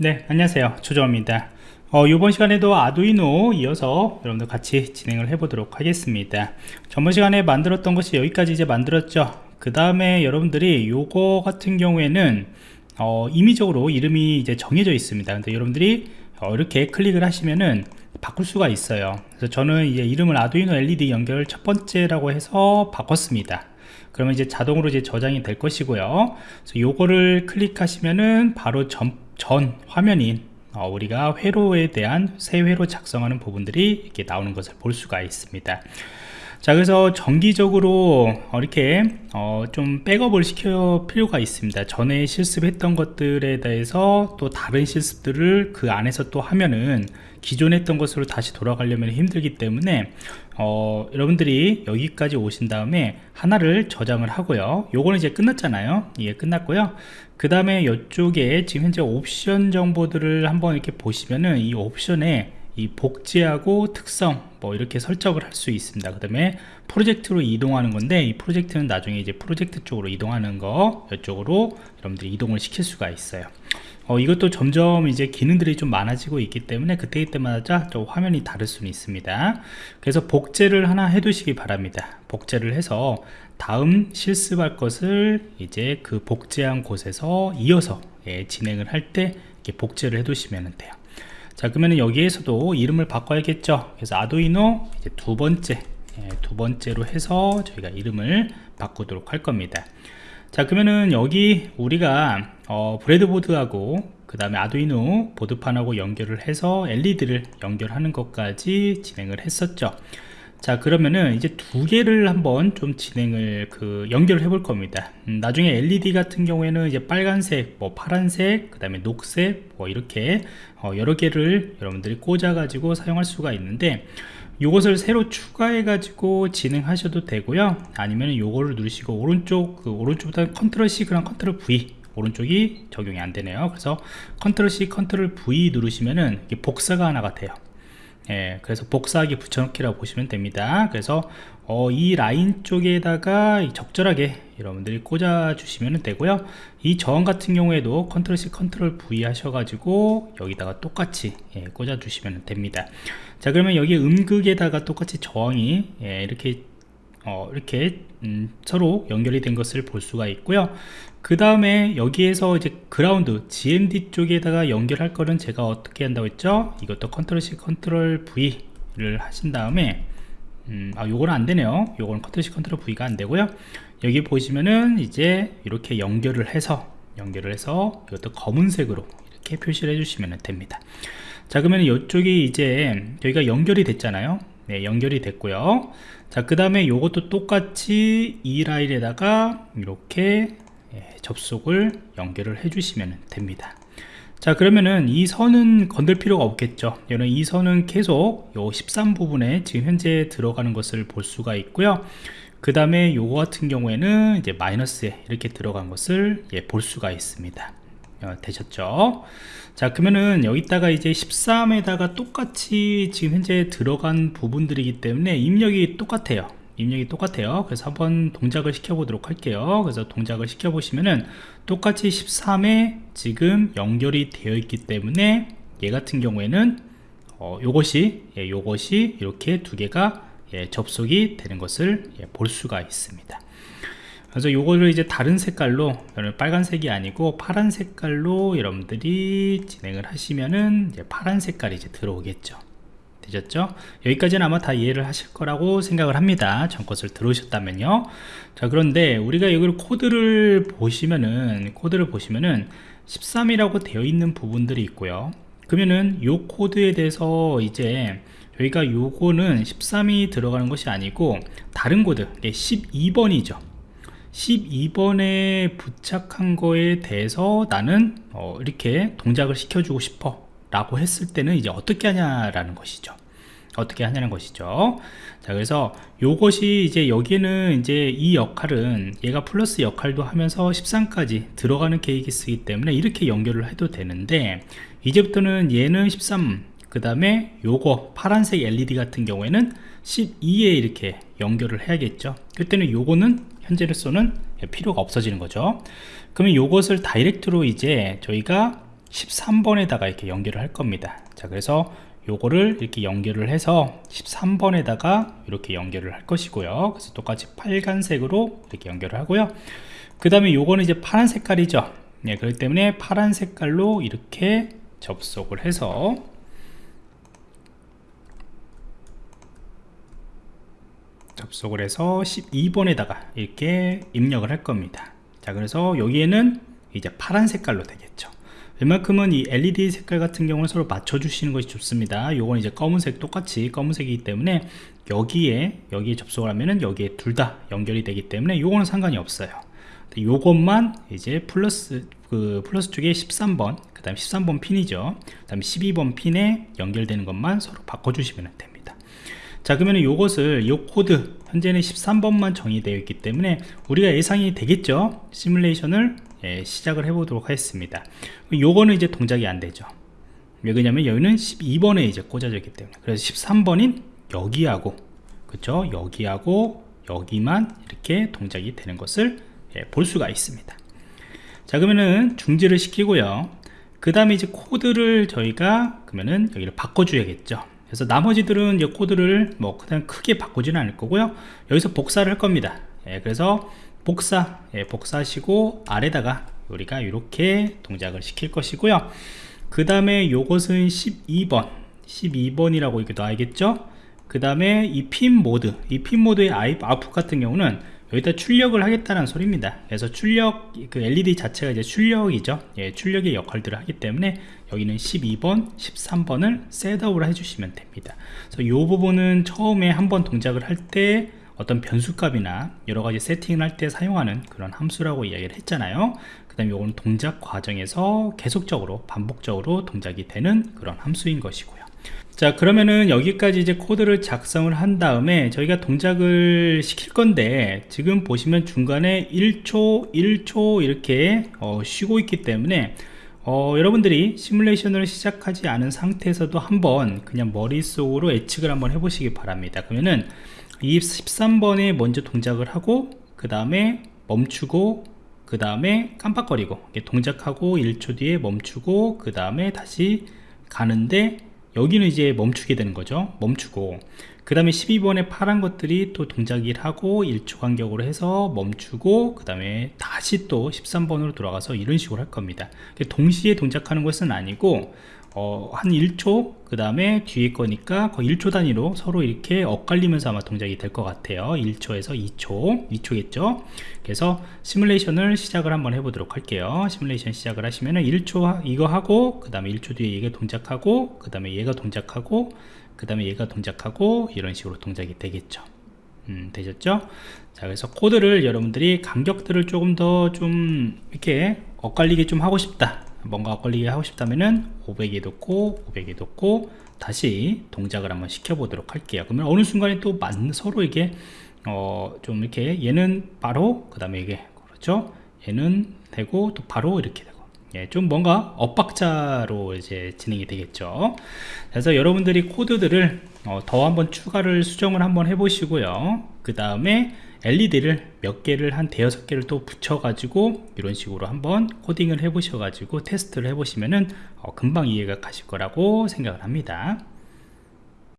네 안녕하세요. 조정입니다. 어, 이번 시간에도 아두이노 이어서 여러분들 같이 진행을 해 보도록 하겠습니다. 전번 시간에 만들었던 것이 여기까지 이제 만들었죠. 그 다음에 여러분들이 요거 같은 경우에는 어, 임의적으로 이름이 이제 정해져 있습니다. 근데 여러분들이 어, 이렇게 클릭을 하시면은 바꿀 수가 있어요. 그래서 저는 이제 이름을 아두이노 LED 연결 첫 번째라고 해서 바꿨습니다. 그러면 이제 자동으로 이제 저장이 될 것이고요. 그래서 요거를 클릭하시면은 바로 전, 전 화면인 어, 우리가 회로에 대한 새 회로 작성하는 부분들이 이렇게 나오는 것을 볼 수가 있습니다 자 그래서 정기적으로 어, 이렇게 어, 좀 백업을 시켜 필요가 있습니다. 전에 실습했던 것들에 대해서 또 다른 실습들을 그 안에서 또 하면은 기존 했던 것으로 다시 돌아가려면 힘들기 때문에 어, 여러분들이 여기까지 오신 다음에 하나를 저장을 하고요. 요거는 이제 끝났잖아요. 이게 끝났고요. 그 다음에 이쪽에 지금 현재 옵션 정보들을 한번 이렇게 보시면은 이 옵션에 이 복제하고 특성 뭐 이렇게 설정을 할 수 있습니다. 그 다음에 프로젝트로 이동하는 건데 이 프로젝트는 나중에 이제 프로젝트 쪽으로 이동하는 거 이쪽으로 여러분들이 이동을 시킬 수가 있어요. 어, 이것도 점점 이제 기능들이 좀 많아지고 있기 때문에 그때 그때마다 좀 화면이 다를 수는 있습니다. 그래서 복제를 하나 해 두시기 바랍니다. 복제를 해서 다음 실습할 것을 이제 그 복제한 곳에서 이어서 예, 진행을 할때 복제를 해 두시면 돼요 자 그러면 여기에서도 이름을 바꿔야겠죠? 그래서 아두이노 이제 두 번째 예, 두 번째로 해서 저희가 이름을 바꾸도록 할 겁니다. 자 그러면은 여기 우리가 어, 브레드보드하고 그 다음에 아두이노 보드판하고 연결을 해서 LED를 연결하는 것까지 진행을 했었죠 자 그러면은 이제 두 개를 한번 좀 진행을 그 연결을 해 볼 겁니다. 음, 나중에 LED 같은 경우에는 이제 빨간색 뭐 파란색 그 다음에 녹색 뭐 이렇게 어, 여러 개를 여러분들이 꽂아 가지고 사용할 수가 있는데 이것을 새로 추가해 가지고 진행하셔도 되고요. 아니면 요거를 누르시고 오른쪽 그 오른쪽보다 컨트롤 C 그랑 컨트롤 V 오른쪽이 적용이 안 되네요. 그래서 컨트롤 C 컨트롤 V 누르시면은 복사가 하나가 돼요 예, 그래서 복사하기 붙여넣기라고 보시면 됩니다. 그래서 어, 이 라인 쪽에다가 적절하게 여러분들이 꽂아 주시면 되고요. 이 저항 같은 경우에도 컨트롤 C 컨트롤 V 하셔가지고 여기다가 똑같이 예, 꽂아 주시면 됩니다. 자 그러면 여기 음극에다가 똑같이 저항이 예, 이렇게 어, 이렇게 음, 서로 연결이 된 것을 볼 수가 있고요. 그 다음에 여기에서 이제 ground GND 쪽에다가 연결할 거는 제가 어떻게 한다고 했죠? 이것도 컨트롤 C 컨트롤 V를 하신 다음에 음, 아 요거는 안 되네요. 요거는 컨트롤 C 컨트롤 V가 안 되고요. 여기 보시면은 이제 이렇게 연결을 해서 연결을 해서 이것도 검은색으로 이렇게 표시를 해주시면 됩니다. 자 그러면 이쪽이 이제 저희가 연결이 됐잖아요 네 연결이 됐고요. 자 그 다음에 요것도 똑같이 이 라인에다가 이렇게 예, 접속을 연결을 해주시면 됩니다. 자 그러면은 이 선은 건들 필요가 없겠죠. 여러분 이 선은 계속 요 13 부분에 지금 현재 들어가는 것을 볼 수가 있고요. 그 다음에 요거 같은 경우에는 이제 마이너스에 이렇게 들어간 것을 예, 볼 수가 있습니다. 어, 되셨죠? 자 그러면은 여기다가 이제 13에다가 똑같이 지금 현재 들어간 부분들이기 때문에 입력이 똑같아요. 입력이 똑같아요. 그래서 한번 동작을 시켜 보도록 할게요. 그래서 동작을 시켜 보시면은 똑같이 13에 지금 연결이 되어 있기 때문에 얘 같은 경우에는 어, 요것이 예, 요것이 이렇게 두 개가 예, 접속이 되는 것을 예, 볼 수가 있습니다 그래서 요거를 이제 다른 색깔로 빨간색이 아니고 파란 색깔로 여러분들이 진행을 하시면은 이제 파란 색깔이 이제 들어오겠죠 되셨죠? 여기까지는 아마 다 이해를 하실 거라고 생각을 합니다. 전 것을 들어오셨다면요. 자, 그런데 우리가 여기를 코드를 보시면은, 코드를 보시면은 13이라고 되어 있는 부분들이 있고요. 그러면은 요 코드에 대해서 이제 여기가 요거는 13이 들어가는 것이 아니고 다른 코드, 12번이죠. 12번에 부착한 거에 대해서 나는 어 이렇게 동작을 시켜주고 싶어 라고 했을 때는 이제 어떻게 하냐라는 것이죠. 어떻게 하냐는 것이죠. 자 그래서 요것이 이제 여기는 이제 이 역할은 얘가 플러스 역할도 하면서 13까지 들어가는 계획이 쓰기 때문에 이렇게 연결을 해도 되는데 이제부터는 얘는 13 그 다음에 요거 파란색 LED 같은 경우에는 12에 이렇게 연결을 해야겠죠. 그때는 요거는 현재로서는 필요가 없어지는 거죠. 그러면 요것을 다이렉트로 이제 저희가 13번에다가 이렇게 연결을 할 겁니다. 자 그래서 요거를 이렇게 연결을 해서 13번에다가 이렇게 연결을 할 것이고요. 그래서 똑같이 빨간색으로 이렇게 연결을 하고요. 그 다음에 요거는 이제 파란 색깔이죠. 네, 그렇기 때문에 파란 색깔로 이렇게 접속을 해서 접속을 해서 12번에다가 이렇게 입력을 할 겁니다. 자 그래서 여기에는 이제 파란 색깔로 되겠죠. 웬만큼은 이 LED 색깔 같은 경우는 서로 맞춰 주시는 것이 좋습니다. 요건 이제 검은색 똑같이 검은색이기 때문에 여기에 여기에 접속을 하면은 여기에 둘 다 연결이 되기 때문에 요거는 상관이 없어요. 요것만 이제 플러스 그 플러스 쪽에 13번 그 다음 13번 핀이죠. 그 다음 12번 핀에 연결되는 것만 서로 바꿔주시면 됩니다 자 그러면 요것을 요 코드 현재는 13번만 정의되어 있기 때문에 우리가 예상이 되겠죠? 시뮬레이션을? 예, 시작을 해 보도록 하겠습니다. 요거는 이제 동작이 안 되죠. 왜 그러냐면 여기는 12번에 이제 꽂아져 있기 때문에. 그래서 13번인 여기하고 그쵸? 여기하고 여기만 이렇게 동작이 되는 것을 예, 볼 수가 있습니다. 자 그러면은 중지를 시키고요. 그 다음에 이제 코드를 저희가 그러면은 여기를 바꿔줘야겠죠 그래서 나머지들은 이 코드를 뭐 그냥 크게 바꾸지는 않을 거고요. 여기서 복사를 할 겁니다. 예, 그래서 복사 예, 복사하시고 아래다가 우리가 이렇게 동작을 시킬 것이고요. 그 다음에 요것은 12번 12번이라고 이렇게 놔야겠죠? 그 다음에 이 핀 모드 이 핀 모드의 아웃풋 같은 경우는 여기다 출력을 하겠다는 소리입니다. 그래서 출력 그 LED 자체가 이제 출력이죠. 예, 출력의 역할들을 하기 때문에 여기는 12번 13번을 셋업을 해주시면 됩니다. 그래서 이 부분은 처음에 한번 동작을 할 때 어떤 변수값이나 여러가지 세팅을 할 때 사용하는 그런 함수라고 이야기를 했잖아요. 그 다음에 이거는 동작 과정에서 계속적으로 반복적으로 동작이 되는 그런 함수인 것이고요 자 그러면은 여기까지 이제 코드를 작성을 한 다음에 저희가 동작을 시킬 건데 지금 보시면 중간에 1초 1초 이렇게 어, 쉬고 있기 때문에 어, 여러분들이 시뮬레이션을 시작하지 않은 상태에서도 한번 그냥 머릿속으로 예측을 한번 해보시기 바랍니다. 그러면은 이 13번에 먼저 동작을 하고 그 다음에 멈추고 그 다음에 깜빡거리고 동작하고 1초 뒤에 멈추고 그 다음에 다시 가는데 여기는 이제 멈추게 되는 거죠. 멈추고 그 다음에 12번에 파란 것들이 또 동작을 하고 1초 간격으로 해서 멈추고 그 다음에 다시 또 13번으로 돌아가서 이런 식으로 할 겁니다. 동시에 동작하는 것은 아니고 어, 한 1초 그 다음에 뒤에 거니까 거의 1초 단위로 서로 이렇게 엇갈리면서 아마 동작이 될 것 같아요. 1초에서 2초 2초겠죠? 그래서 시뮬레이션을 시작을 한번 해보도록 할게요. 시뮬레이션 시작을 하시면 은 1초 이거 하고 그 다음에 1초 뒤에 얘가 동작하고 그 다음에 얘가 동작하고 그 다음에 얘가 동작하고 이런 식으로 동작이 되겠죠. 음, 되셨죠? 자 그래서 코드를 여러분들이 간격들을 조금 더 좀 이렇게 엇갈리게 좀 하고 싶다. 뭔가 걸리게 하고 싶다면은 500에 놓고 500에 놓고 다시 동작을 한번 시켜 보도록 할게요. 그러면 어느 순간에 또 만, 서로 이게 어, 좀 이렇게 얘는 바로 그 다음에 이게 그렇죠? 얘는 되고 또 바로 이렇게 예, 좀 뭔가 엇박자로 이제 진행이 되겠죠. 그래서 여러분들이 코드들을 어, 더 한번 추가를 수정을 한번 해 보시고요. 그 다음에 LED를 몇 개를 한 대여섯 개를 또 붙여 가지고 이런 식으로 한번 코딩을 해 보셔 가지고 테스트를 해 보시면은 어, 금방 이해가 가실 거라고 생각을 합니다